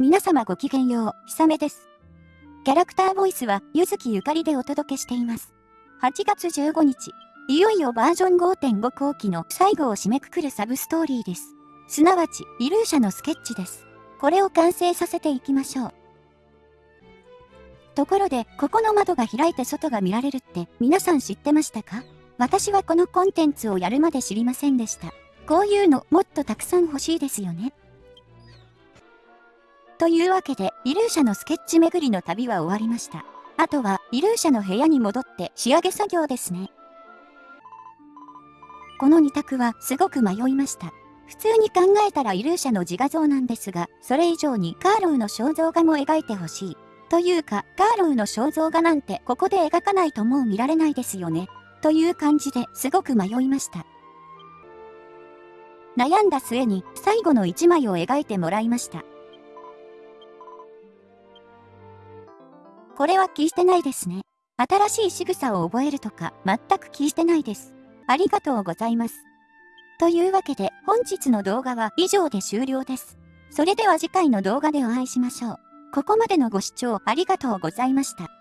皆様ごきげんよう、ひさめです。キャラクターボイスは、ゆずきゆかりでお届けしています。8月15日、いよいよバージョン5.5後期の最後を締めくくるサブストーリーです。すなわち、イルーシャのスケッチです。これを完成させていきましょう。ところで、ここの窓が開いて外が見られるって皆さん知ってましたか？私はこのコンテンツをやるまで知りませんでした。こういうのもっとたくさん欲しいですよね。というわけで、イルーシャのスケッチ巡りの旅は終わりました。あとは、イルーシャの部屋に戻って仕上げ作業ですね。この2択はすごく迷いました。普通に考えたらイルーシャの自画像なんですが、それ以上にカーローの肖像画も描いてほしい。というか、カーローの肖像画なんてここで描かないともう見られないですよね。という感じですごく迷いました。悩んだ末に最後の1枚を描いてもらいました。これは気してないですね。新しい仕草を覚えるとか、全く気してないです。ありがとうございます。というわけで、本日の動画は以上で終了です。それでは次回の動画でお会いしましょう。ここまでのご視聴ありがとうございました。